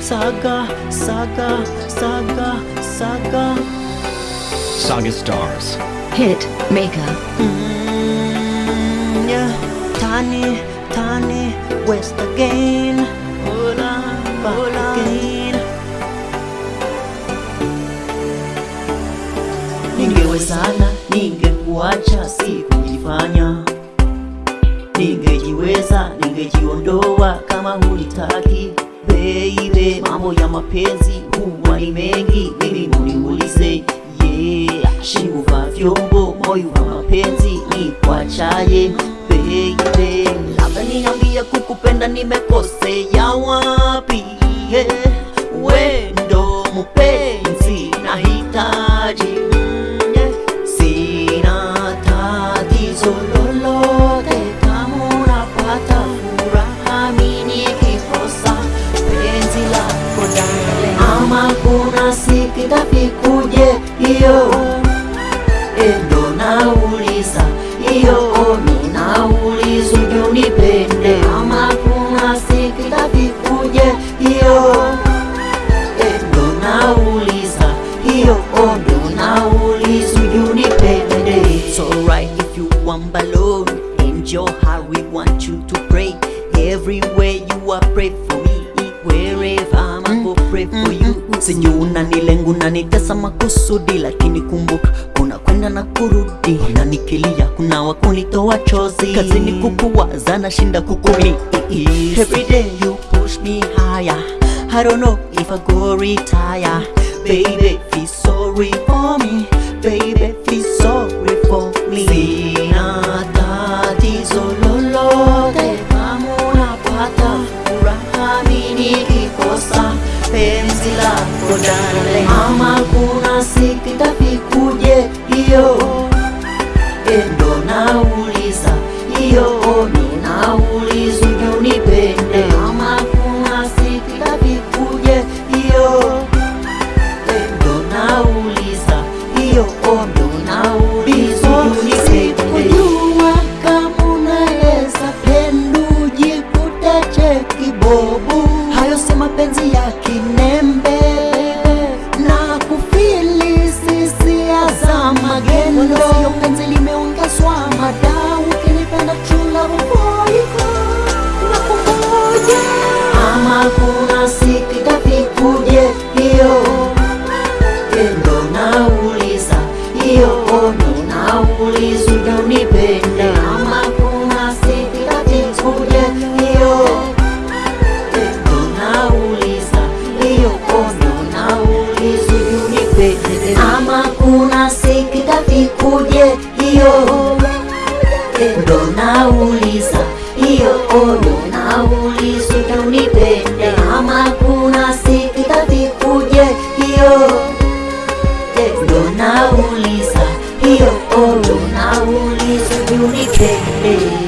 Saga, saga, saga, saga. Saga Stars. Hit Maker. Mm, yeah. Tani, Tani, West again. Hola, hola. again. Ningewezana, ningekuacha, sikujifanya. Ningejiweza, ningejiondoa kama hunitaki baby. Mambo ya mapenzi huwa ni mengi, mimi muniulize yeah. Shinguvaa vyombo, moyo wa mapenzi ni kwachaye baby. Labda niambie kukupenda nimekosea wapi? yeah. Itafikuje hiyo? Endo nauliza. Hiyo minaulizu uje nipende ama kuna siku itafikuje hiyo? Endo nauliza. Hiyo ndo nauliza uje nipende It's alright if you want balloon. And your heart we want you to pray. Everywhere you are pray for me wherever I'm go pray for you. sijui unanilengu unanitesa makusudi lakini kumbuka kuna kwenda na kurudi. Unanikilia kuna wakunitoa chozi. Kazini kukuwaza na shinda kukuli. Every day you push me higher. I don't know if I go retire. Baby feel sorry for me. Baby feel sorry for me nikikosa penzi lako darling, ama kuna siku itafikuje hiyo. Endo nauliza hiyo ninauliza unipende, ama kuna siku itafikuje hiyo tendo nauliza hiyo ndo nauliza unipende, ama kuna siku itafikuje hiyo tendo nauliza hiyo ndo nauliza unipende, ama kuna siku itafikuje hiyo tendo nauliza hiyo